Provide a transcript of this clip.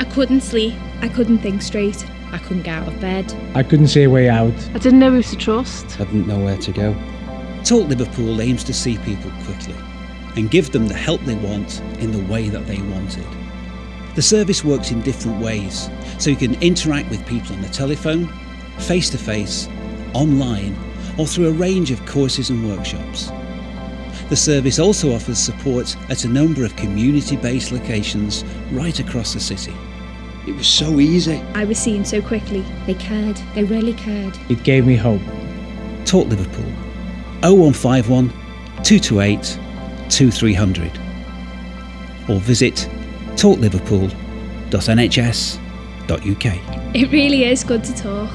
I couldn't sleep. I couldn't think straight. I couldn't get out of bed. I couldn't see a way out. I didn't know who to trust. I didn't know where to go. Talk Liverpool aims to see people quickly and give them the help they want in the way that they want it. The service works in different ways, so you can interact with people on the telephone, face to face, online, or through a range of courses and workshops. The service also offers support at a number of community based locations right across the city. It was so easy. I was seen so quickly. They cared. They really cared. It gave me hope. Talk Liverpool 0151 228 2300 or visit talkliverpool.nhs.uk. It really is good to talk.